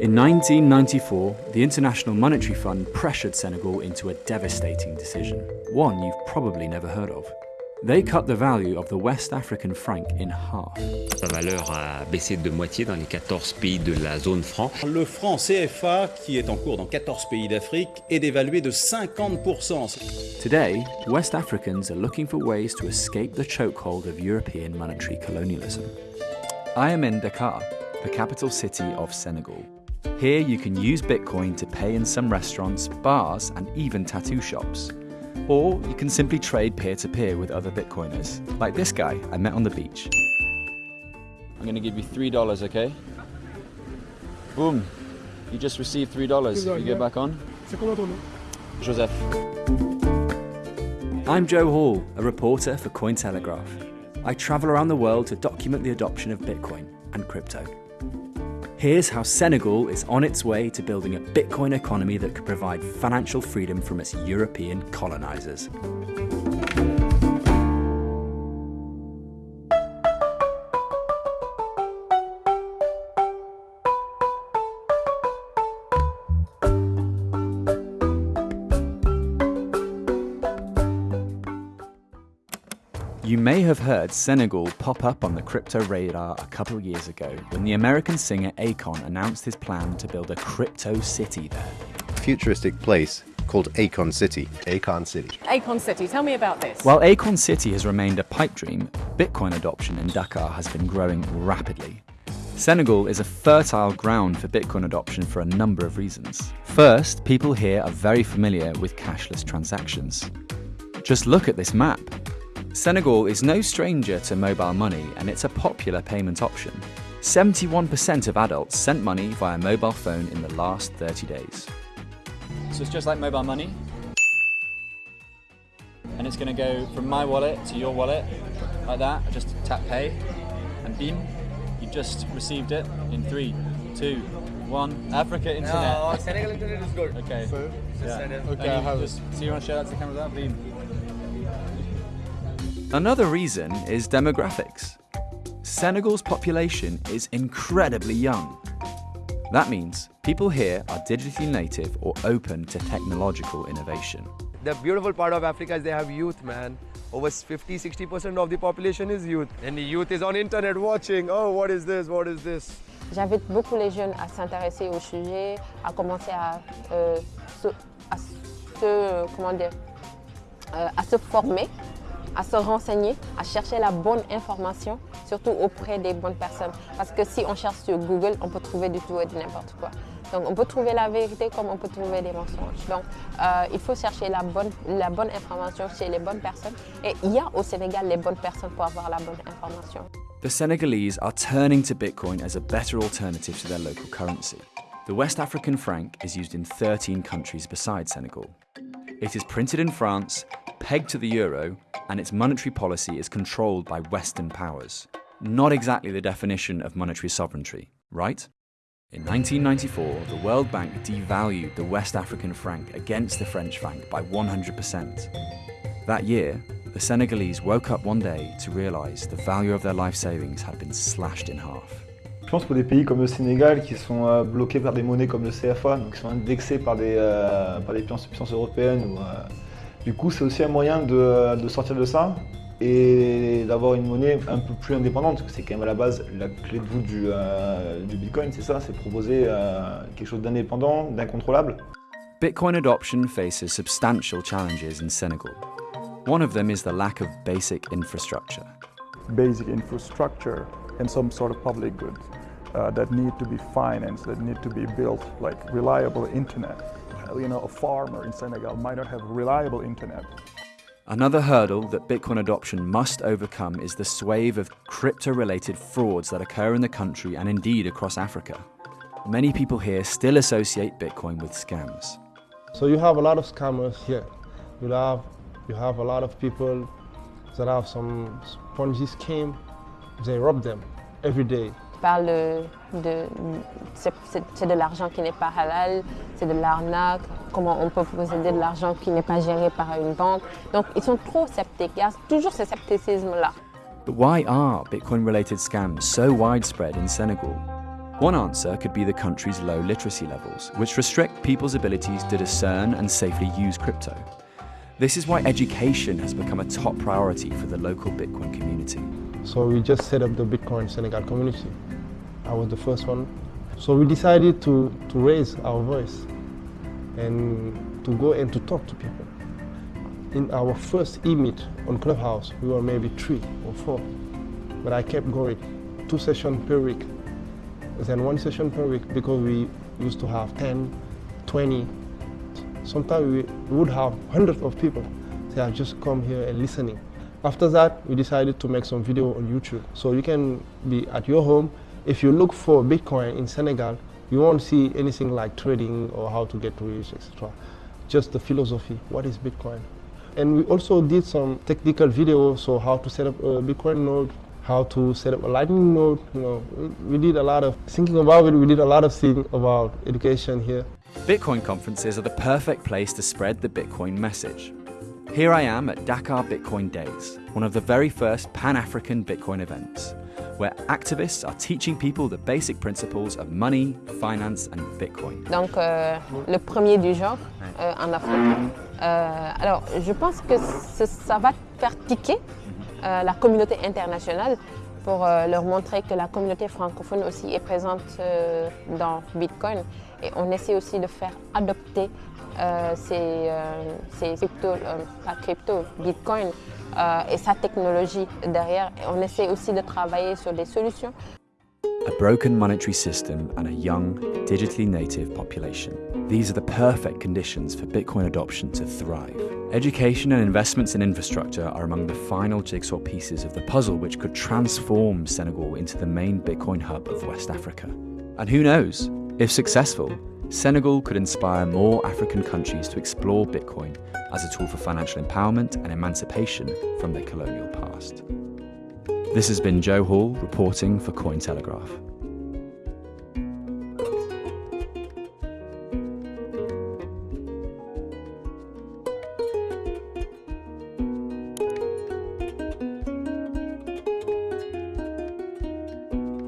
In 1994, the International Monetary Fund pressured Senegal into a devastating decision, one you've probably never heard of. They cut the value of the West African franc in half. Sa valeur a baissé de moitié dans les 14 pays de la zone franc. Le franc CFA, qui est en cours dans 14 pays d'Afrique, est dévalué de 50%. Today, West Africans are looking for ways to escape the chokehold of European monetary colonialism. I am in Dakar, the capital city of Senegal. Here you can use Bitcoin to pay in some restaurants, bars, and even tattoo shops. Or you can simply trade peer to peer with other Bitcoiners, like this guy I met on the beach. I'm going to give you $3, okay? Boom. You just received $3. You get back on? Joseph. I'm Joe Hall, a reporter for Cointelegraph. I travel around the world to document the adoption of Bitcoin and crypto. Here's how Senegal is on its way to building a Bitcoin economy that could provide financial freedom from its European colonizers. You may have heard Senegal pop up on the crypto radar a couple years ago when the American singer Akon announced his plan to build a crypto city there. futuristic place called Akon City. Akon City. Akon City, tell me about this. While Akon City has remained a pipe dream, Bitcoin adoption in Dakar has been growing rapidly. Senegal is a fertile ground for Bitcoin adoption for a number of reasons. First, people here are very familiar with cashless transactions. Just look at this map. Senegal is no stranger to mobile money and it's a popular payment option. 71% of adults sent money via mobile phone in the last 30 days. So it's just like mobile money. And it's going to go from my wallet to your wallet, like that. I just tap pay, and beam, You've just received it in three, two, one. Africa Internet. No, Senegal internet is good. Okay. Yeah. Okay, And I you have it. just, so you want to show that to the camera? That beam. Another reason is demographics. Senegal's population is incredibly young. That means people here are digitally native or open to technological innovation. The beautiful part of Africa is they have youth, man. Over 50, 60% of the population is youth. And the youth is on internet watching, oh, what is this, what is this? J'invite beaucoup les jeunes à s'intéresser au sujet, à commencer à, euh, se, à se- comment dire, euh, à se former, à se renseigner, à chercher la bonne information, surtout auprès des bonnes personnes. Parce que si on cherche sur Google, on peut trouver du tout et de n'importe quoi. Donc on peut trouver la vérité comme on peut trouver des mensonges. Donc euh, il faut chercher la bonne, information chez les bonnes personnes. Et il y a au Sénégal les bonnes personnes pour avoir la bonne information. The Senegalese are turning to Bitcoin as a better alternative to their local currency. The West African franc is used in 13 countries besides Senegal. It is printed in France, pegged to the euro, and its monetary policy is controlled by Western powers. Not exactly the definition of monetary sovereignty, right? In 1994, the World Bank devalued the West African franc against the French franc by 100%. That year, the Senegalese woke up one day to realize the value of their life savings had been slashed in half. Je pense pour des pays comme le Sénégal qui sont euh, bloqués par des monnaies comme le CFA, donc qui sont indexés par des, euh, par des puissances, européennes, ou, euh, du coup c'est aussi un moyen de, de sortir de ça et d'avoir une monnaie un peu plus indépendante, parce que c'est quand même à la base la clé de voûte du, euh, du Bitcoin, c'est ça, c'est proposer euh, quelque chose d'indépendant, d'incontrôlable. Bitcoin adoption faces substantial challenges in Senegal. One of them is the lack of basic infrastructure. basic infrastructure and some sort of public goods uh, that need to be financed, that need to be built, like reliable internet. You know, a farmer in Senegal might not have reliable internet. Another hurdle that Bitcoin adoption must overcome is the swathe of crypto related frauds that occur in the country and indeed across Africa. Many people here still associate Bitcoin with scams. So you have a lot of scammers here. You have you have a lot of people that have some Ponzi scheme. They rob them every day. Parle de, de- c'est c'est- c'est de l'argent qui n'est pas halal, c'est de l'arnaque, comment on peut posséder de l'argent qui n'est pas géré par une banque. Donc ils sont trop sceptiques, il y a toujours ce scepticisme-là. But why are Bitcoin related scams so widespread in Senegal? One answer could be the country's low literacy levels, which restrict people's abilities to discern and safely use crypto. This is why education has become a top priority for the local Bitcoin community. So we just set up the Bitcoin Senegal community. I was the first one. So we decided to, to raise our voice and to go and to talk to people. In our first e-meet on Clubhouse, we were maybe three or four. But I kept going, two sessions per week. Then one session per week because we used to have 10, 20, sometimes we would have hundreds of people. They have just come here and listening. After that, we decided to make some video on YouTube. So you can be at your home. If you look for Bitcoin in Senegal, you won't see anything like trading or how to get rich, etc. Just the philosophy, what is Bitcoin? And we also did some technical videos, so how to set up a Bitcoin node, how to set up a Lightning node. You know, we did a lot of thinking about it. We did a lot of things about education here. Bitcoin conferences are the perfect place to spread the Bitcoin message. Here I am at Dakar Bitcoin Days, one of the very first Pan-African Bitcoin events, where activists are teaching people the basic principles of money, finance and Bitcoin. Donc euh, le premier du genre euh, en Afrique. Euh, alors je pense que ça va faire tiquer euh, la communauté internationale pour euh, leur montrer que la communauté francophone aussi est présente euh, dans Bitcoin. Et on essaie aussi de faire adopter euh, ces, euh, ces crypto, euh, pas crypto, Bitcoin euh, et sa technologie derrière. Et on essaie aussi de travailler sur des solutions. A broken monetary system and a young, digitally native population. These are the perfect conditions for Bitcoin adoption to thrive. Education and investments in infrastructure are among the final jigsaw pieces of the puzzle which could transform Senegal into the main Bitcoin hub of West Africa. And who knows, if successful, Senegal could inspire more African countries to explore Bitcoin as a tool for financial empowerment and emancipation from their colonial past. This has been Joe Hall reporting for Cointelegraph.